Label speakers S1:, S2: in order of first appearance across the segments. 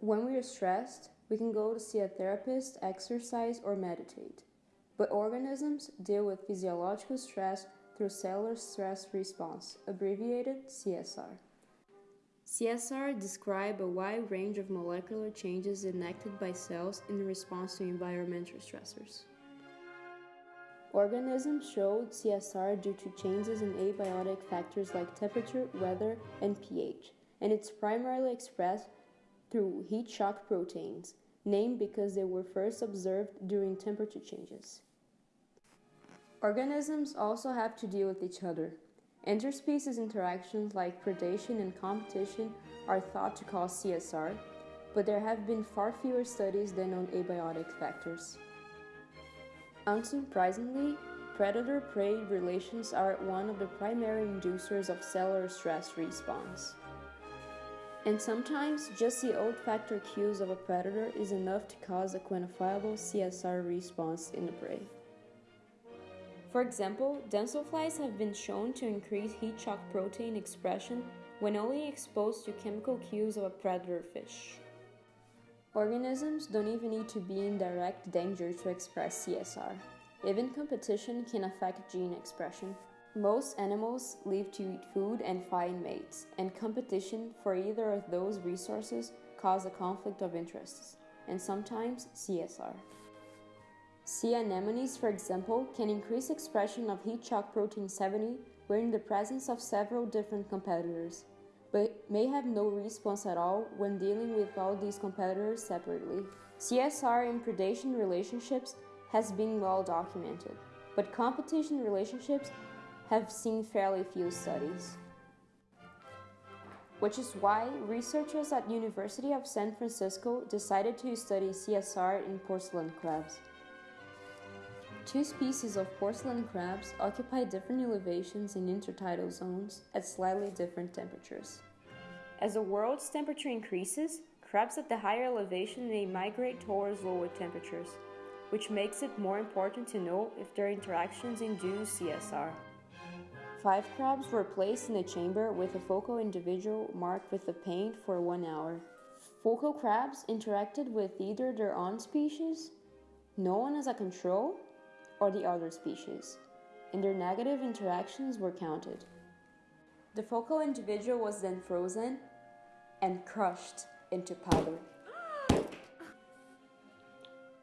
S1: When we are stressed, we can go to see a therapist, exercise, or meditate. But organisms deal with physiological stress through cellular stress response, abbreviated CSR. CSR describe a wide range of molecular changes enacted by cells in response to environmental stressors. Organisms showed CSR due to changes in abiotic factors like temperature, weather, and pH, and it's primarily expressed through heat shock proteins, named because they were first observed during temperature changes. Organisms also have to deal with each other. Interspecies interactions like predation and competition are thought to cause CSR, but there have been far fewer studies than on abiotic factors. Unsurprisingly, predator prey relations are one of the primary inducers of cellular stress response. And sometimes just the olfactory cues of a predator is enough to cause a quantifiable CSR response in the prey. For example, damselflies have been shown to increase heat shock protein expression when only exposed to chemical cues of a predator fish. Organisms don't even need to be in direct danger to express CSR. Even competition can affect gene expression. Most animals live to eat food and find mates, and competition for either of those resources cause a conflict of interests, and sometimes CSR. Sea anemones, for example, can increase expression of heat shock protein 70 when in the presence of several different competitors, but may have no response at all when dealing with all these competitors separately. CSR in predation relationships has been well documented, but competition relationships have seen fairly few studies. Which is why researchers at University of San Francisco decided to study CSR in porcelain crabs. Two species of porcelain crabs occupy different elevations in intertidal zones at slightly different temperatures. As the world's temperature increases, crabs at the higher elevation may migrate towards lower temperatures, which makes it more important to know if their interactions induce CSR. Five crabs were placed in a chamber with a focal individual marked with a paint for one hour. Focal crabs interacted with either their own species, known as a control, or the other species, and their negative interactions were counted. The focal individual was then frozen and crushed into powder.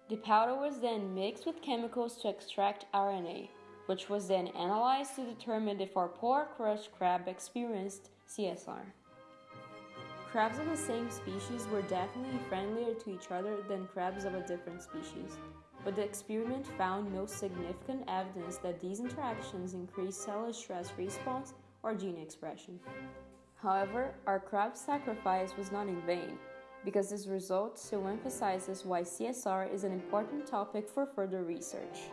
S1: The powder was then mixed with chemicals to extract RNA, which was then analyzed to determine if our poor crushed crab experienced CSR. Crabs of the same species were definitely friendlier to each other than crabs of a different species, but the experiment found no significant evidence that these interactions increased cellular stress response or gene expression. However, our crab sacrifice was not in vain, because this result still emphasizes why CSR is an important topic for further research.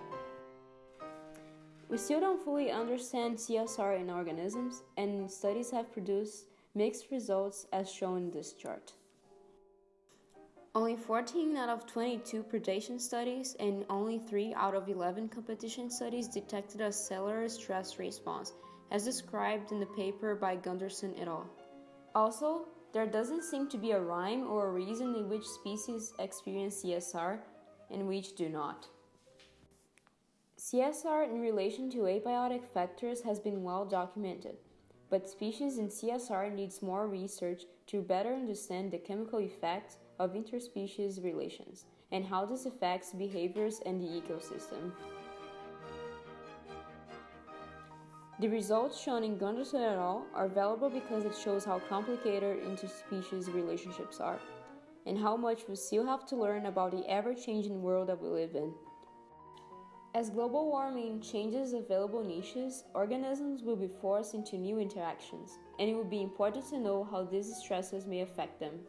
S1: We still don't fully understand CSR in organisms, and studies have produced mixed results as shown in this chart. Only 14 out of 22 predation studies and only 3 out of 11 competition studies detected a cellular stress response, as described in the paper by Gunderson et al. Also, there doesn't seem to be a rhyme or a reason in which species experience CSR and which do not. CSR in relation to abiotic factors has been well documented, but species in CSR needs more research to better understand the chemical effects of interspecies relations and how this affects behaviors and the ecosystem. The results shown in Gunderson et al. are valuable because it shows how complicated interspecies relationships are, and how much we still have to learn about the ever-changing world that we live in. As global warming changes available niches, organisms will be forced into new interactions, and it will be important to know how these stresses may affect them.